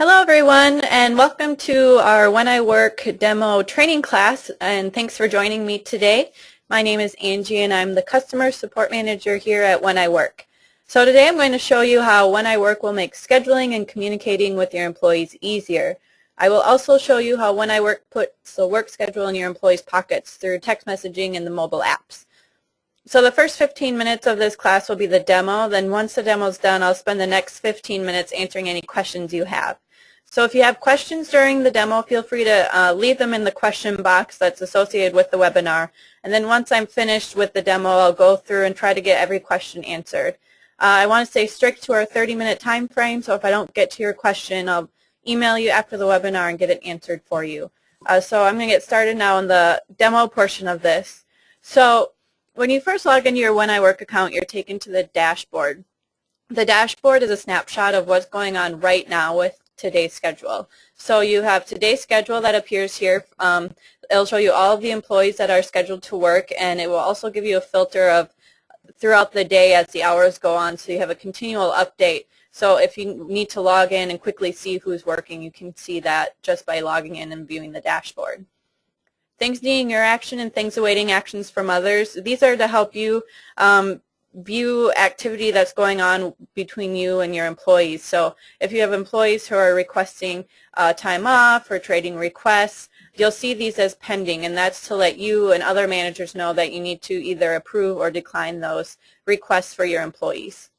Hello everyone and welcome to our When I Work demo training class and thanks for joining me today. My name is Angie and I'm the Customer Support Manager here at When I Work. So today I'm going to show you how When I Work will make scheduling and communicating with your employees easier. I will also show you how When I Work puts the work schedule in your employees' pockets through text messaging and the mobile apps. So the first 15 minutes of this class will be the demo. Then once the demo is done, I'll spend the next 15 minutes answering any questions you have. So if you have questions during the demo, feel free to uh, leave them in the question box that's associated with the webinar. And then once I'm finished with the demo, I'll go through and try to get every question answered. Uh, I want to stay strict to our 30-minute time frame, so if I don't get to your question, I'll email you after the webinar and get it answered for you. Uh, so I'm going to get started now on the demo portion of this. So when you first log into your When I Work account, you're taken to the dashboard. The dashboard is a snapshot of what's going on right now with today's schedule. So you have today's schedule that appears here. Um, it'll show you all of the employees that are scheduled to work and it will also give you a filter of throughout the day as the hours go on so you have a continual update. So if you need to log in and quickly see who's working, you can see that just by logging in and viewing the dashboard. Things needing your action and things awaiting actions from others. These are to help you um, view activity that's going on between you and your employees. So if you have employees who are requesting uh, time off or trading requests, you'll see these as pending, and that's to let you and other managers know that you need to either approve or decline those requests for your employees.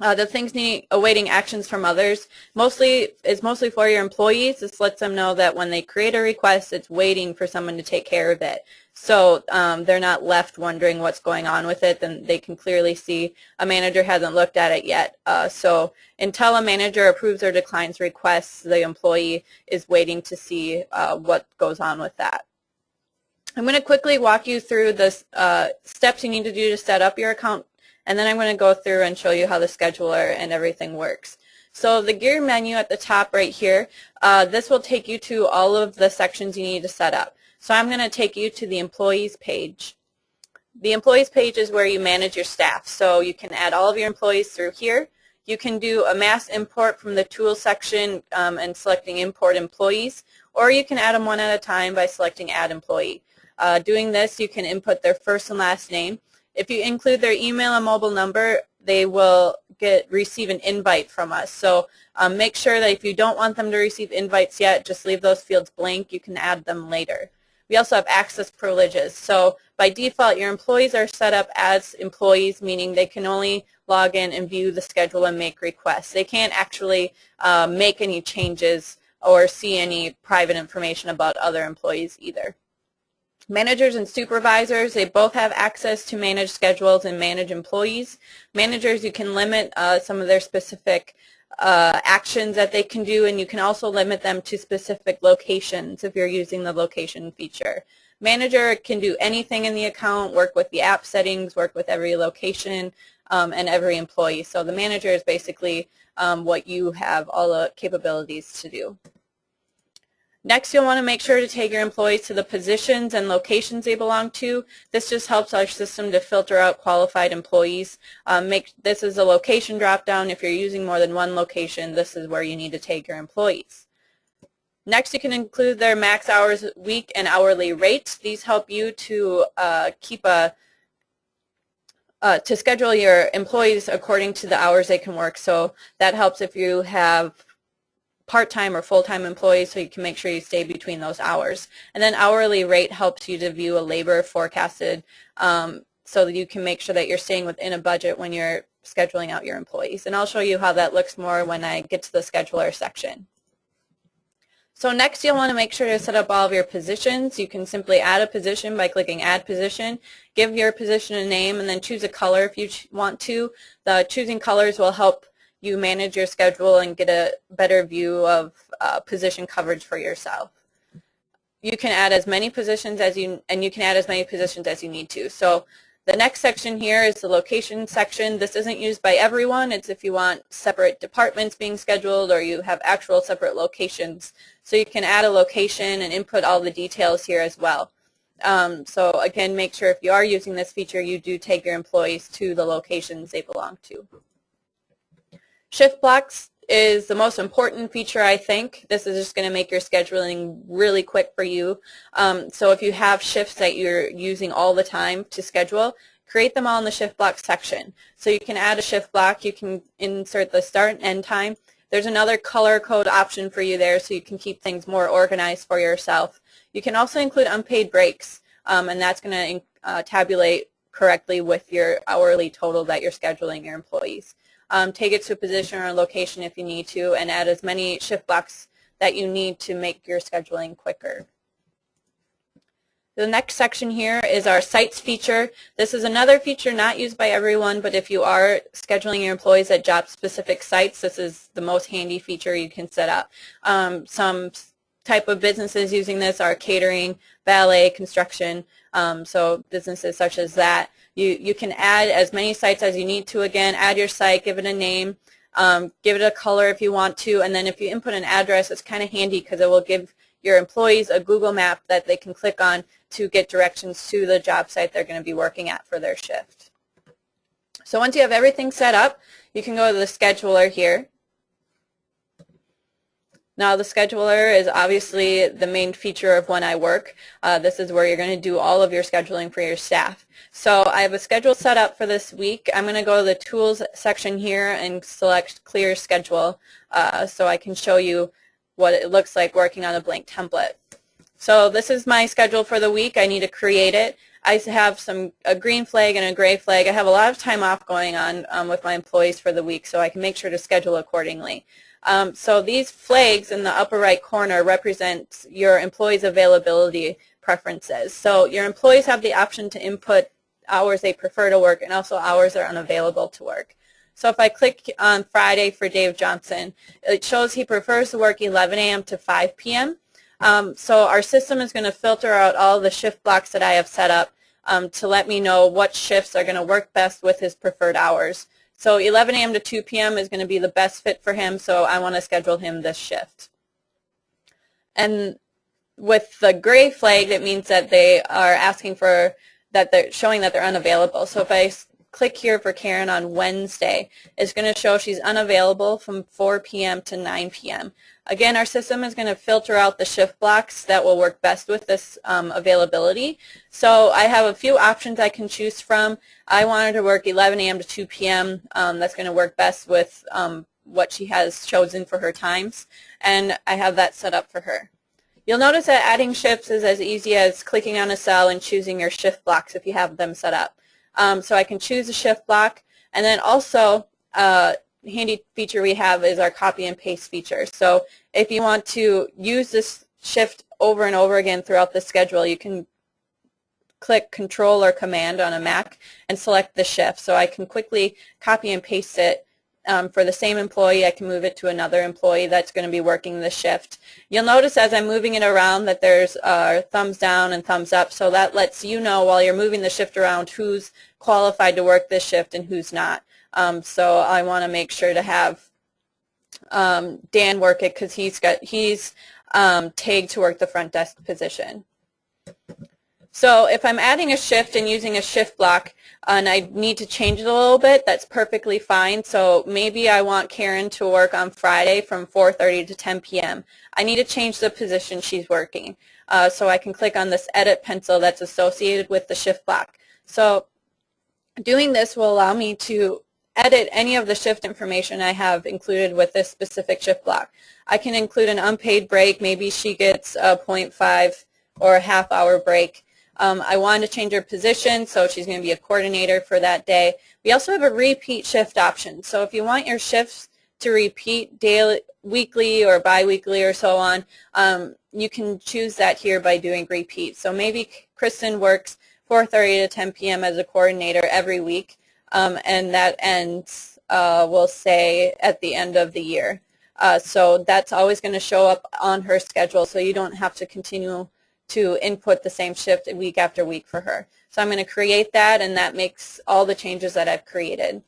Uh, the things need awaiting actions from others mostly is mostly for your employees. This lets them know that when they create a request, it's waiting for someone to take care of it. So um, they're not left wondering what's going on with it. Then they can clearly see a manager hasn't looked at it yet. Uh, so until a manager approves or declines requests, the employee is waiting to see uh, what goes on with that. I'm going to quickly walk you through the uh, steps you need to do to set up your account and then I'm going to go through and show you how the scheduler and everything works. So the gear menu at the top right here, uh, this will take you to all of the sections you need to set up. So I'm going to take you to the employees page. The employees page is where you manage your staff. So you can add all of your employees through here. You can do a mass import from the tools section um, and selecting import employees, or you can add them one at a time by selecting add employee. Uh, doing this, you can input their first and last name. If you include their email and mobile number, they will get receive an invite from us. So um, make sure that if you don't want them to receive invites yet, just leave those fields blank. You can add them later. We also have access privileges. So by default, your employees are set up as employees, meaning they can only log in and view the schedule and make requests. They can't actually uh, make any changes or see any private information about other employees either. Managers and supervisors, they both have access to manage schedules and manage employees. Managers, you can limit uh, some of their specific uh, actions that they can do, and you can also limit them to specific locations if you're using the location feature. Manager can do anything in the account, work with the app settings, work with every location um, and every employee. So the manager is basically um, what you have all the capabilities to do. Next, you'll want to make sure to take your employees to the positions and locations they belong to. This just helps our system to filter out qualified employees. Um, make This is a location drop-down. If you're using more than one location, this is where you need to take your employees. Next, you can include their max hours week and hourly rates. These help you to uh, keep a uh, to schedule your employees according to the hours they can work. So that helps if you have part-time or full-time employees so you can make sure you stay between those hours. And then hourly rate helps you to view a labor forecasted um, so that you can make sure that you're staying within a budget when you're scheduling out your employees. And I'll show you how that looks more when I get to the scheduler section. So next you'll want to make sure to set up all of your positions. You can simply add a position by clicking add position, give your position a name, and then choose a color if you want to. The choosing colors will help you manage your schedule and get a better view of uh, position coverage for yourself. You can add as many positions as you, and you can add as many positions as you need to. So the next section here is the location section. This isn't used by everyone. It's if you want separate departments being scheduled or you have actual separate locations. So you can add a location and input all the details here as well. Um, so again, make sure if you are using this feature, you do take your employees to the locations they belong to. Shift blocks is the most important feature, I think. This is just going to make your scheduling really quick for you. Um, so if you have shifts that you're using all the time to schedule, create them all in the shift block section. So you can add a shift block, you can insert the start and end time. There's another color code option for you there so you can keep things more organized for yourself. You can also include unpaid breaks, um, and that's going to uh, tabulate correctly with your hourly total that you're scheduling your employees. Um, take it to a position or a location if you need to, and add as many shift blocks that you need to make your scheduling quicker. The next section here is our sites feature. This is another feature not used by everyone, but if you are scheduling your employees at job-specific sites, this is the most handy feature you can set up. Um, some type of businesses using this are catering, ballet, construction, um, so businesses such as that. You, you can add as many sites as you need to again, add your site, give it a name, um, give it a color if you want to, and then if you input an address, it's kind of handy because it will give your employees a Google map that they can click on to get directions to the job site they're going to be working at for their shift. So once you have everything set up, you can go to the scheduler here. Now the scheduler is obviously the main feature of when I work. Uh, this is where you're going to do all of your scheduling for your staff. So I have a schedule set up for this week. I'm going to go to the tools section here and select clear schedule uh, so I can show you what it looks like working on a blank template. So this is my schedule for the week. I need to create it. I have some a green flag and a gray flag. I have a lot of time off going on um, with my employees for the week, so I can make sure to schedule accordingly. Um, so these flags in the upper right corner represent your employees' availability preferences. So your employees have the option to input hours they prefer to work and also hours they're unavailable to work. So if I click on Friday for Dave Johnson, it shows he prefers to work 11 a.m. to 5 p.m. Um, so our system is going to filter out all the shift blocks that I have set up um, to let me know what shifts are going to work best with his preferred hours. So 11 a.m. to 2 p.m. is going to be the best fit for him, so I want to schedule him this shift. And with the gray flag, it means that they are asking for, that they're showing that they're unavailable. So if I click here for Karen on Wednesday, it's going to show she's unavailable from 4 p.m. to 9 p.m. Again, our system is going to filter out the shift blocks that will work best with this um, availability. So I have a few options I can choose from. I wanted to work 11 a.m. to 2 p.m. Um, that's going to work best with um, what she has chosen for her times, and I have that set up for her. You'll notice that adding shifts is as easy as clicking on a cell and choosing your shift blocks if you have them set up. Um, so I can choose a shift block, and then also uh, handy feature we have is our copy and paste feature. So if you want to use this shift over and over again throughout the schedule, you can click Control or Command on a Mac and select the shift. So I can quickly copy and paste it um, for the same employee. I can move it to another employee that's going to be working the shift. You'll notice as I'm moving it around that there's uh, thumbs down and thumbs up. So that lets you know while you're moving the shift around who's qualified to work this shift and who's not. Um, so I want to make sure to have um, Dan work it because he's got he's um, tagged to work the front desk position. So if I'm adding a shift and using a shift block and I need to change it a little bit, that's perfectly fine. So maybe I want Karen to work on Friday from 4.30 to 10 p.m. I need to change the position she's working. Uh, so I can click on this edit pencil that's associated with the shift block. So doing this will allow me to edit any of the shift information I have included with this specific shift block. I can include an unpaid break. Maybe she gets a 0.5 or a half hour break. Um, I want to change her position, so she's going to be a coordinator for that day. We also have a repeat shift option. So if you want your shifts to repeat daily, weekly or biweekly or so on, um, you can choose that here by doing repeat. So maybe Kristen works 4.30 to 10 p.m. as a coordinator every week um, and that ends, uh, we'll say, at the end of the year. Uh, so that's always going to show up on her schedule, so you don't have to continue to input the same shift week after week for her. So I'm going to create that, and that makes all the changes that I've created.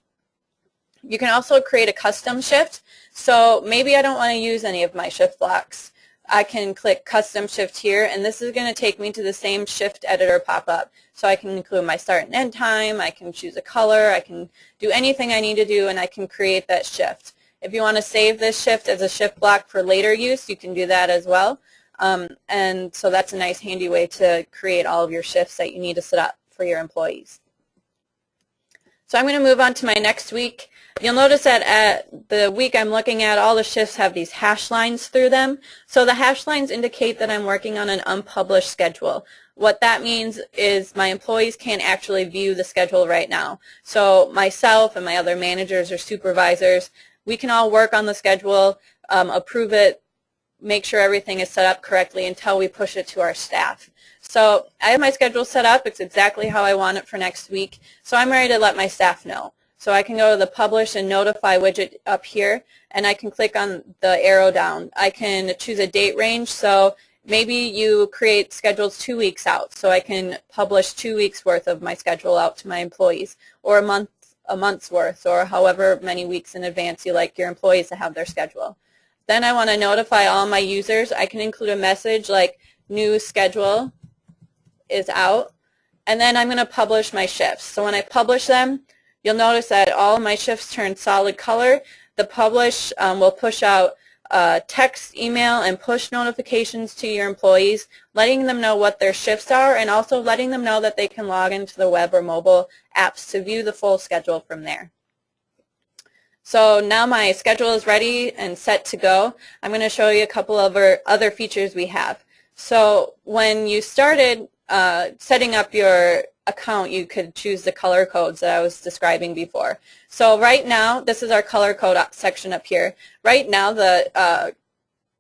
You can also create a custom shift. So maybe I don't want to use any of my shift blocks. I can click custom shift here and this is going to take me to the same shift editor pop-up. So I can include my start and end time, I can choose a color, I can do anything I need to do and I can create that shift. If you want to save this shift as a shift block for later use, you can do that as well. Um, and so that's a nice handy way to create all of your shifts that you need to set up for your employees. So I'm going to move on to my next week. You'll notice that at the week I'm looking at, all the shifts have these hash lines through them. So the hash lines indicate that I'm working on an unpublished schedule. What that means is my employees can't actually view the schedule right now. So myself and my other managers or supervisors, we can all work on the schedule, um, approve it, make sure everything is set up correctly until we push it to our staff. So I have my schedule set up. It's exactly how I want it for next week. So I'm ready to let my staff know. So I can go to the Publish and Notify widget up here, and I can click on the arrow down. I can choose a date range. So maybe you create schedules two weeks out. So I can publish two weeks worth of my schedule out to my employees, or a month a month's worth, or however many weeks in advance you like your employees to have their schedule. Then I want to notify all my users. I can include a message like new schedule is out. And then I'm going to publish my shifts. So when I publish them, you'll notice that all my shifts turn solid color. The publish um, will push out uh, text, email, and push notifications to your employees, letting them know what their shifts are and also letting them know that they can log into the web or mobile apps to view the full schedule from there. So now my schedule is ready and set to go. I'm going to show you a couple of other features we have. So when you started uh, setting up your account, you could choose the color codes that I was describing before. So right now, this is our color code section up here. Right now, the uh,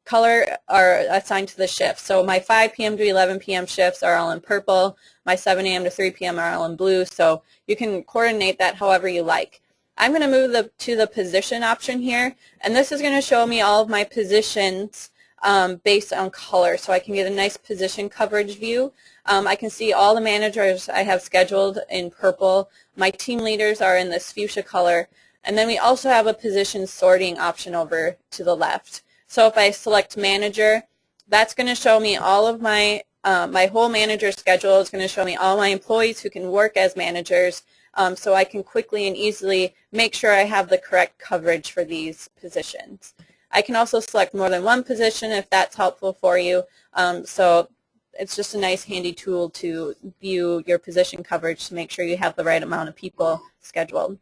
color are assigned to the shift. So my 5 p.m. to 11 p.m. shifts are all in purple. My 7 a.m. to 3 p.m. are all in blue. So you can coordinate that however you like. I'm going to move the, to the position option here, and this is going to show me all of my positions um, based on color, so I can get a nice position coverage view. Um, I can see all the managers I have scheduled in purple. My team leaders are in this fuchsia color. And then we also have a position sorting option over to the left. So if I select manager, that's going to show me all of my, uh, my whole manager schedule. It's going to show me all my employees who can work as managers um, so I can quickly and easily make sure I have the correct coverage for these positions. I can also select more than one position if that's helpful for you. Um, so it's just a nice handy tool to view your position coverage to make sure you have the right amount of people scheduled.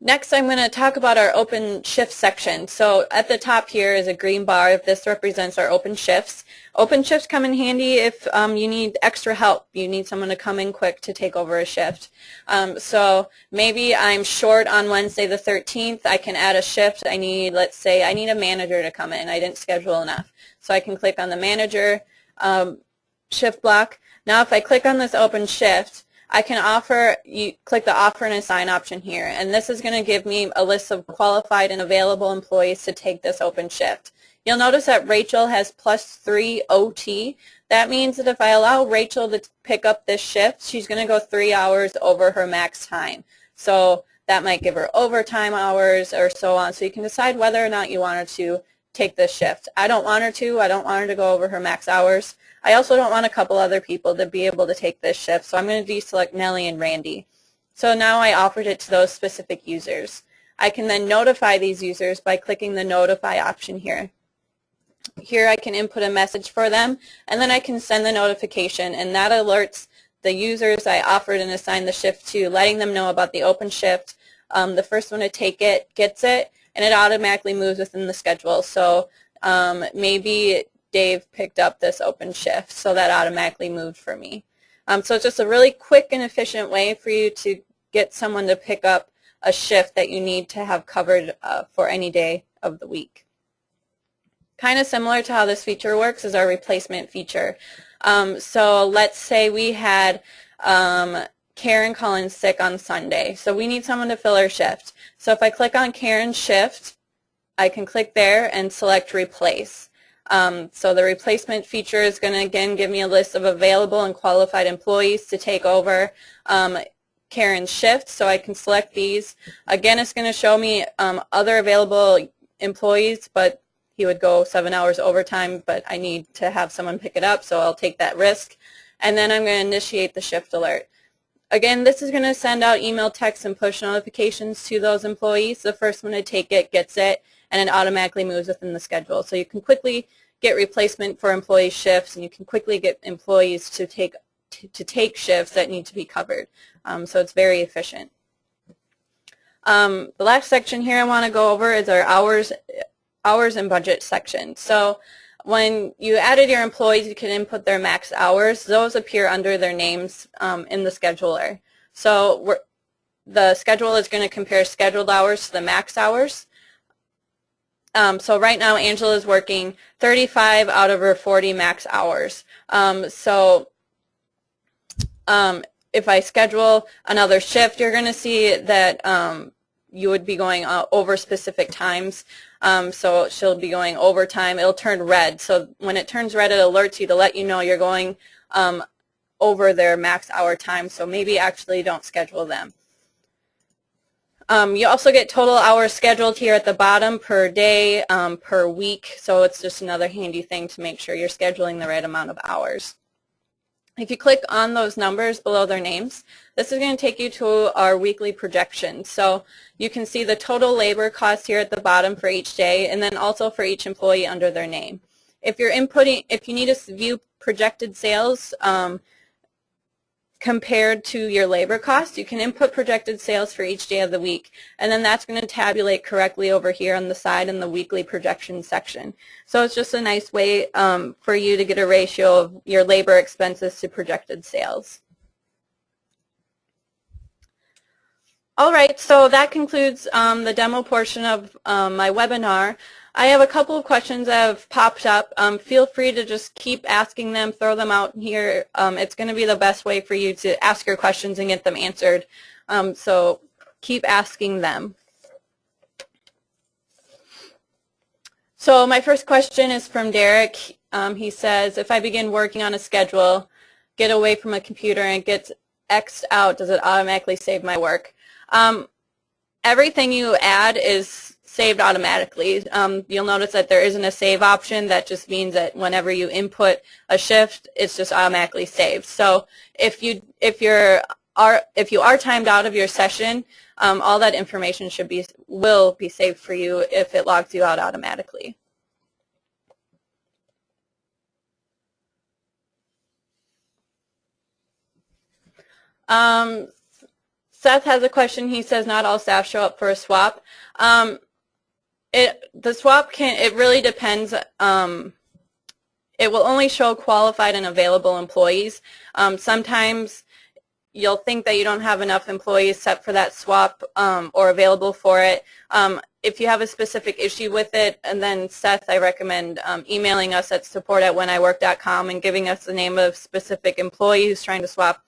Next, I'm going to talk about our open shift section. So at the top here is a green bar. This represents our open shifts. Open shifts come in handy if um, you need extra help. You need someone to come in quick to take over a shift. Um, so maybe I'm short on Wednesday the 13th. I can add a shift. I need, let's say, I need a manager to come in. I didn't schedule enough. So I can click on the manager um, shift block. Now if I click on this open shift, I can offer, you click the offer and assign option here, and this is going to give me a list of qualified and available employees to take this open shift. You'll notice that Rachel has plus three OT. That means that if I allow Rachel to pick up this shift, she's going to go three hours over her max time. So that might give her overtime hours or so on. So you can decide whether or not you want her to take this shift. I don't want her to. I don't want her to go over her max hours. I also don't want a couple other people to be able to take this shift, so I'm going to deselect Nellie and Randy. So now I offered it to those specific users. I can then notify these users by clicking the notify option here. Here I can input a message for them, and then I can send the notification, and that alerts the users I offered and assigned the shift to, letting them know about the open shift. Um, the first one to take it gets it, and it automatically moves within the schedule. So um, maybe Dave picked up this open shift, so that automatically moved for me. Um, so it's just a really quick and efficient way for you to get someone to pick up a shift that you need to have covered uh, for any day of the week. Kind of similar to how this feature works is our replacement feature. Um, so let's say we had um, Karen calling sick on Sunday. So we need someone to fill her shift. So if I click on Karen's shift, I can click there and select replace. Um, so the replacement feature is going to, again, give me a list of available and qualified employees to take over um, Karen's shift, so I can select these. Again, it's going to show me um, other available employees, but he would go seven hours overtime, but I need to have someone pick it up, so I'll take that risk. And then I'm going to initiate the shift alert. Again, this is going to send out email, text, and push notifications to those employees. The first one to take it gets it, and it automatically moves within the schedule. So you can quickly get replacement for employee shifts, and you can quickly get employees to take to, to take shifts that need to be covered. Um, so it's very efficient. Um, the last section here I want to go over is our hours, hours and budget section. So when you added your employees, you can input their max hours. Those appear under their names um, in the scheduler. So the schedule is going to compare scheduled hours to the max hours. Um, so right now Angela is working 35 out of her 40 max hours. Um, so um, if I schedule another shift, you're going to see that um, you would be going uh, over specific times. Um, so she'll be going overtime. It'll turn red. So when it turns red, it alerts you to let you know you're going um, over their max hour time. So maybe actually don't schedule them. Um, you also get total hours scheduled here at the bottom per day, um, per week. So it's just another handy thing to make sure you're scheduling the right amount of hours. If you click on those numbers below their names, this is going to take you to our weekly projection. So you can see the total labor cost here at the bottom for each day and then also for each employee under their name. If you're inputting, if you need to view projected sales, um, compared to your labor cost, you can input projected sales for each day of the week, and then that's going to tabulate correctly over here on the side in the weekly projection section. So it's just a nice way um, for you to get a ratio of your labor expenses to projected sales. All right, so that concludes um, the demo portion of um, my webinar. I have a couple of questions that have popped up. Um, feel free to just keep asking them, throw them out here. Um, it's going to be the best way for you to ask your questions and get them answered. Um, so keep asking them. So my first question is from Derek. Um, he says, if I begin working on a schedule, get away from a computer and it gets X'd out, does it automatically save my work? Um, everything you add is saved automatically. Um, you'll notice that there isn't a save option. That just means that whenever you input a shift, it's just automatically saved. So if you if you're are if you are timed out of your session, um, all that information should be will be saved for you if it logs you out automatically. Um, Seth has a question. He says not all staff show up for a swap. Um, it the swap can it really depends. Um, it will only show qualified and available employees. Um, sometimes you'll think that you don't have enough employees set for that swap um, or available for it. Um, if you have a specific issue with it, and then Seth, I recommend um, emailing us at support at wheniwork.com and giving us the name of specific employee who's trying to swap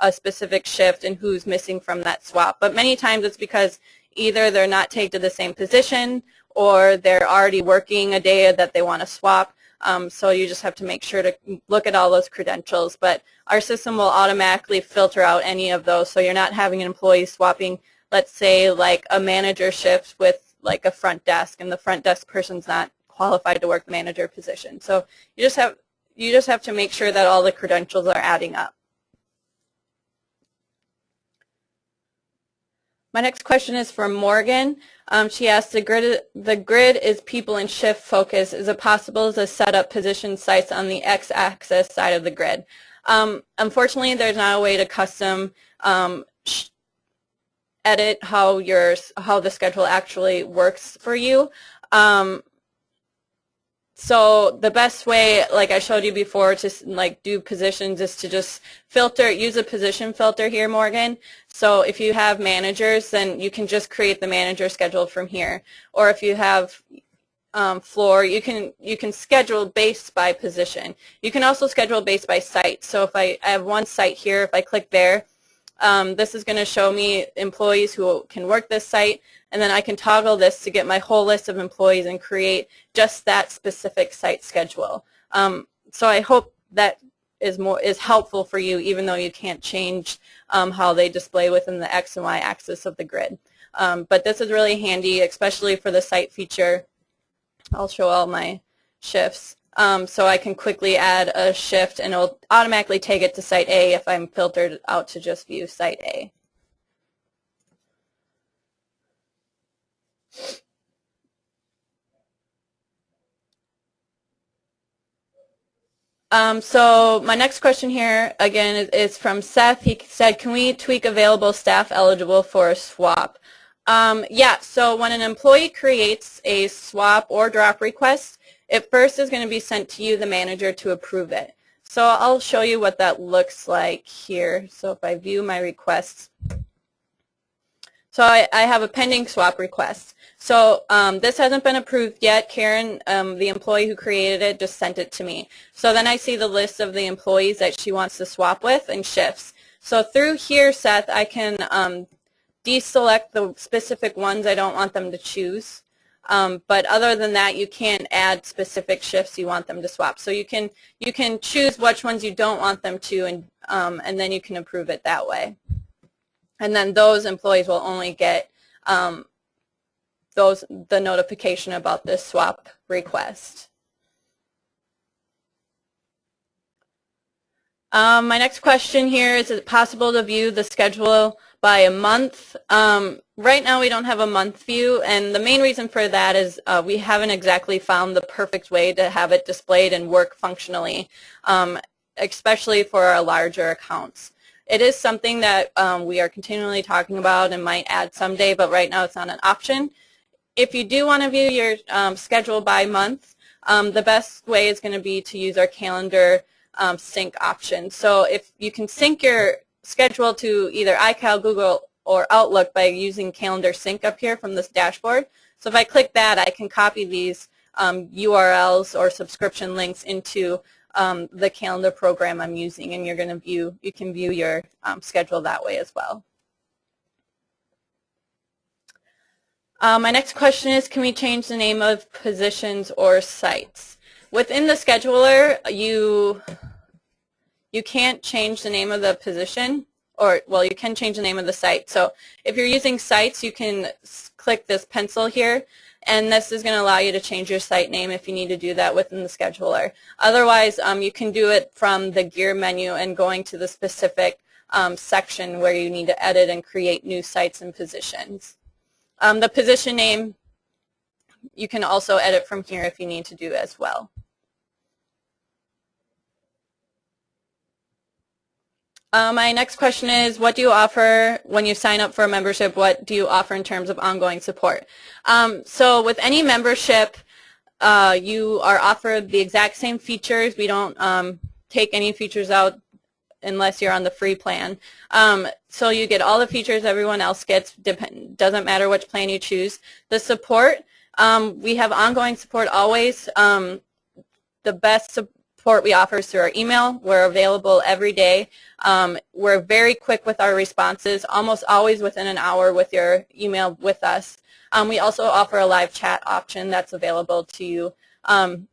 a specific shift and who's missing from that swap. But many times it's because either they're not tagged to the same position or they're already working a day that they want to swap. Um, so you just have to make sure to look at all those credentials. But our system will automatically filter out any of those. So you're not having an employee swapping, let's say, like a manager shift with like a front desk, and the front desk person's not qualified to work the manager position. So you just have you just have to make sure that all the credentials are adding up. My next question is from Morgan. Um, she asked, the grid, the grid is people and shift focus. Is it possible to set up position sites on the x-axis side of the grid? Um, unfortunately, there's not a way to custom um, edit how your how the schedule actually works for you. Um, so the best way, like I showed you before, to like do positions is to just filter, use a position filter here, Morgan. So if you have managers, then you can just create the manager schedule from here. Or if you have um, floor, you can you can schedule based by position. You can also schedule based by site. So if I, I have one site here, if I click there, um, this is going to show me employees who can work this site, and then I can toggle this to get my whole list of employees and create just that specific site schedule. Um, so I hope that is more is helpful for you, even though you can't change um, how they display within the X and Y axis of the grid. Um, but this is really handy, especially for the site feature. I'll show all my shifts. um, so I can quickly add a shift and it'll automatically take it to site A if I'm filtered out to just view site A. Um, so my next question here, again, is, is, from Seth. He said, can we tweak available staff eligible for a swap? Um, yeah, so when an employee creates a swap or drop request, it first is going to be sent to you, the manager, to approve it. So I'll show you what that looks like here. So if I view my requests, so I, I have a pending swap request. So um, this hasn't been approved yet. Karen, um, the employee who created it, just sent it to me. So then I see the list of the employees that she wants to swap with and shifts. So through here, Seth, I can um, deselect the specific ones I don't want them to choose. Um, but other than that, you can't add specific shifts you want them to swap. So you can you can choose which ones you don't want them to, and um, and then you can approve it that way. And then those employees will only get um, those the notification about this swap request. Um, my next question here is, is it possible to view the schedule by a month? Um, right now we don't have a month view and the main reason for that is uh, we haven't exactly found the perfect way to have it displayed and work functionally, um, especially for our larger accounts. It is something that um, we are continually talking about and might add someday, but right now it's not an option. If you do want to view your um, schedule by month, um, the best way is going to be to use our calendar um, sync option. So if you can sync your schedule to either iCal, Google, or Outlook by using calendar sync up here from this dashboard. So if I click that, I can copy these um, URLs or subscription links into um, the calendar program I'm using, and you're going to view, you can view your um, schedule that way as well. Uh, my next question is, can we change the name of positions or sites? Within the scheduler, you you can't change the name of the position, or well, you can change the name of the site. So if you're using sites, you can click this pencil here, and this is going to allow you to change your site name if you need to do that within the scheduler. Otherwise, um, you can do it from the gear menu and going to the specific um, section where you need to edit and create new sites and positions. Um, the position name, you can also edit from here if you need to do as well. Uh, my next question is, what do you offer when you sign up for a membership? What do you offer in terms of ongoing support? Um, so with any membership, uh, you are offered the exact same features. We don't um, take any features out unless you're on the free plan. Um, so you get all the features everyone else gets, depend, doesn't matter which plan you choose. The support, um, we have ongoing support always. Um, the best support we offer is through our email. We're available every day. Um, we're very quick with our responses, almost always within an hour with your email with us. Um, we also offer a live chat option that's available to you. Um,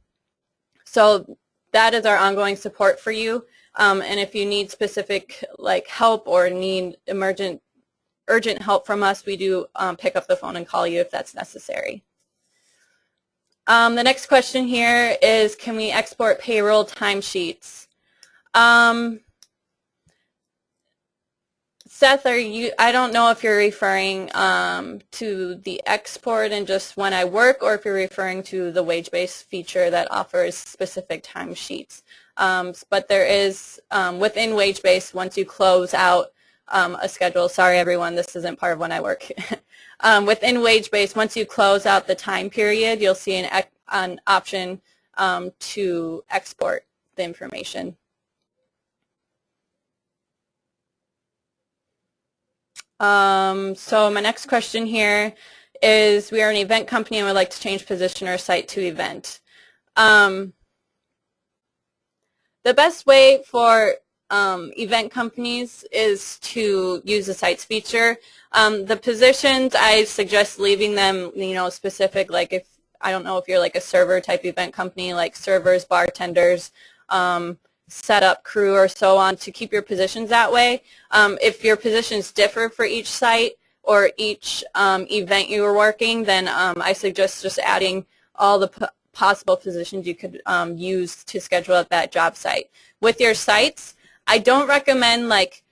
so that is our ongoing support for you. Um, and if you need specific like help or need emergent urgent help from us, we do um, pick up the phone and call you if that's necessary. Um, the next question here is, can we export payroll timesheets? Um, Seth, are you? I don't know if you're referring um, to the export and just when I work, or if you're referring to the wage-based feature that offers specific timesheets. Um, but there is um, within wage-based, once you close out um, a schedule. Sorry, everyone, this isn't part of when I work. um, within wage-based, once you close out the time period, you'll see an, an option um, to export the information. Um, so my next question here is we are an event company and would like to change position or site to event. Um, the best way for um, event companies is to use the sites feature. Um, the positions, I suggest leaving them, you know, specific, like if, I don't know if you're like a server type event company, like servers, bartenders, um, setup crew or so on to keep your positions that way. Um, if your positions differ for each site or each um, event you are working, then um, I suggest just adding all the possible positions you could use to schedule at that job site. With your sites, I don't recommend like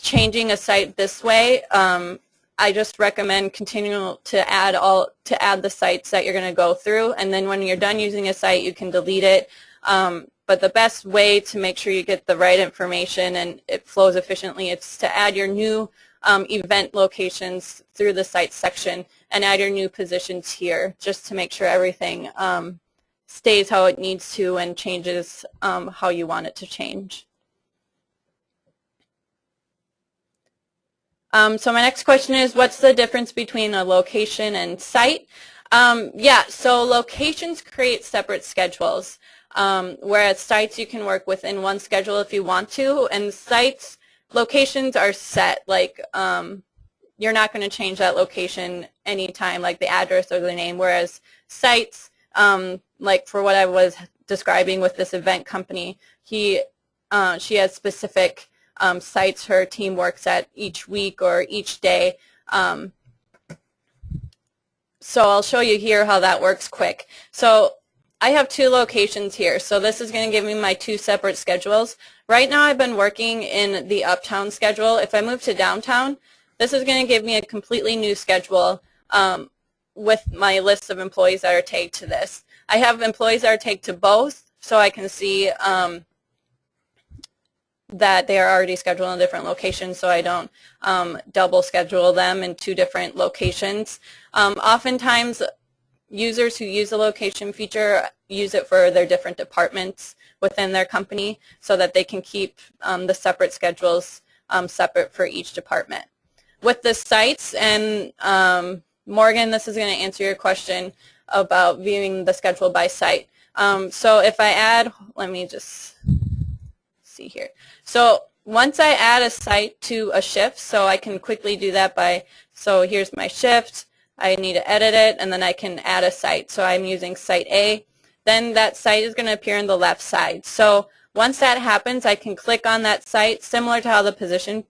changing a site this way. Um, I just recommend continuing to add all to add the sites that you're going to go through, and then when you're done using a site, you can delete it. Um, but the best way to make sure you get the right information and it flows efficiently is to add your new um, event locations through the site section and add your new positions here just to make sure everything um, stays how it needs to and changes um, how you want it to change. Um, so my next question is, what's the difference between a location and site? Um, yeah, so locations create separate schedules, um, whereas sites you can work within one schedule if you want to, and sites, locations are set, like um, you're not going to change that location anytime, like the address or the name, whereas sites, um, like for what I was describing with this event company, he, uh, she has specific um, sites her team works at each week or each day. Um, so I'll show you here how that works quick. So I have two locations here. So this is going to give me my two separate schedules. Right now I've been working in the uptown schedule. If I move to downtown, this is going to give me a completely new schedule um, with my list of employees that are tagged to this. I have employees that are tagged to both so I can see um, that they are already scheduled in different location so I don't um, double schedule them in two different locations. Um, oftentimes users who use the location feature use it for their different departments within their company so that they can keep um, the separate schedules um, separate for each department. With the sites, and um, Morgan, this is going to answer your question about viewing the schedule by site. Um, so if I add, let me just see here. So once I add a site to a shift, so I can quickly do that by, so here's my shift, I need to edit it, and then I can add a site. So I'm using site A. Then that site is going to appear on the left side. So once that happens, I can click on that site, similar to how the position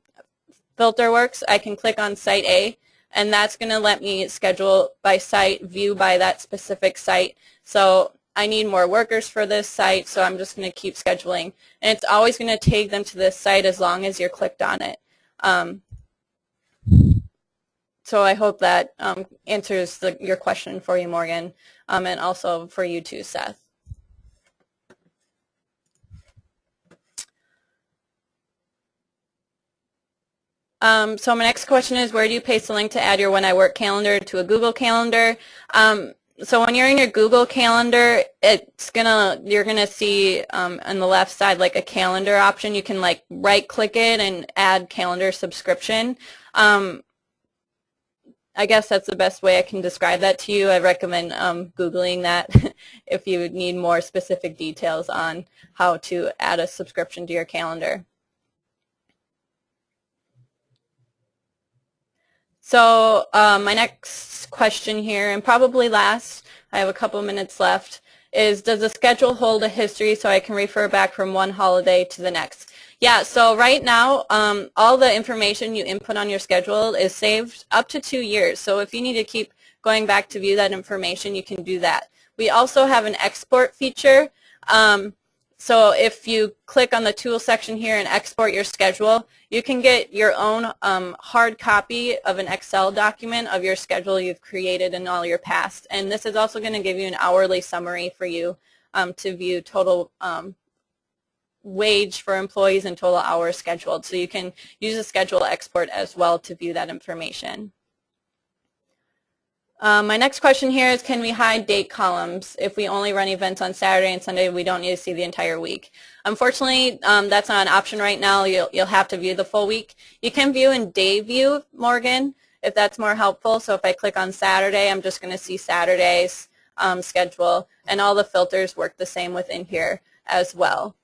filter works. I can click on site A, and that's going to let me schedule by site, view by that specific site. So I need more workers for this site, so I'm just going to keep scheduling. And it's always going to take them to this site as long as you're clicked on it. Um, so I hope that um, answers the, your question for you, Morgan, um, and also for you too, Seth. Um, so my next question is, where do you paste the link to add your When I Work calendar to a Google Calendar? Um, so when you're in your Google Calendar, it's gonna you're gonna see um, on the left side like a calendar option. You can like right click it and add calendar subscription. Um, I guess that's the best way I can describe that to you. I recommend um, Googling that if you need more specific details on how to add a subscription to your calendar. So um, my next question here, and probably last, I have a couple minutes left, is does the schedule hold a history so I can refer back from one holiday to the next? Yeah, so right now, um, all the information you input on your schedule is saved up to two years. So if you need to keep going back to view that information, you can do that. We also have an export feature. Um, so if you click on the tool section here and export your schedule, you can get your own um, hard copy of an Excel document of your schedule you've created and all your past. And this is also going to give you an hourly summary for you um, to view total um, wage for employees and total hours scheduled. So you can use a schedule export as well to view that information. Um, my next question here is can we hide date columns if we only run events on Saturday and Sunday we don't need to see the entire week? Unfortunately, um, that's not an option right now. You'll, you'll have to view the full week. You can view in day view, Morgan, if that's more helpful. So if I click on Saturday, I'm just going to see Saturday's um, schedule and all the filters work the same within here as well.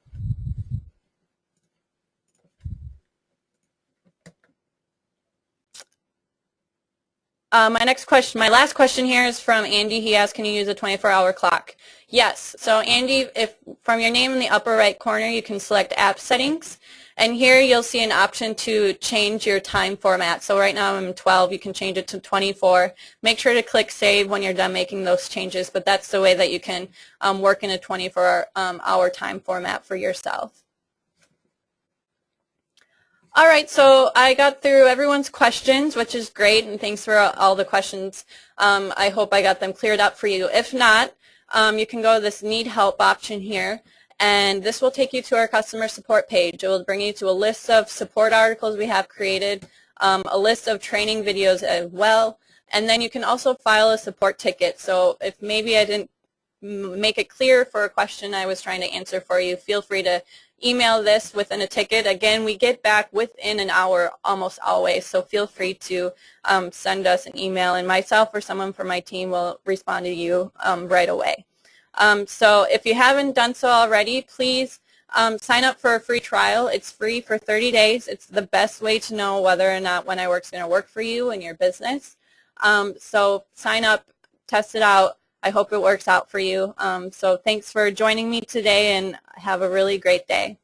Uh, my next question, my last question here is from Andy. He asked, can you use a 24-hour clock? Yes. So Andy, if from your name in the upper right corner, you can select app settings. And here you'll see an option to change your time format. So right now I'm 12. You can change it to 24. Make sure to click Save when you're done making those changes, but that's the way that you can um, work in a 24-hour um, time format for yourself. All right, so I got through everyone's questions, which is great, and thanks for all the questions. Um, I hope I got them cleared up for you. If not, um, you can go to this Need Help option here, and this will take you to our customer support page. It will bring you to a list of support articles we have created, um, a list of training videos as well, and then you can also file a support ticket. So if maybe I didn't make it clear for a question I was trying to answer for you, feel free to email this within a ticket. Again, we get back within an hour almost always, so feel free to um, send us an email, and myself or someone from my team will respond to you um, right away. Um, so if you haven't done so already, please um, sign up for a free trial. It's free for 30 days. It's the best way to know whether or not When I Work is going to work for you and your business. Um, so sign up, test it out. I hope it works out for you. Um, so thanks for joining me today and have a really great day.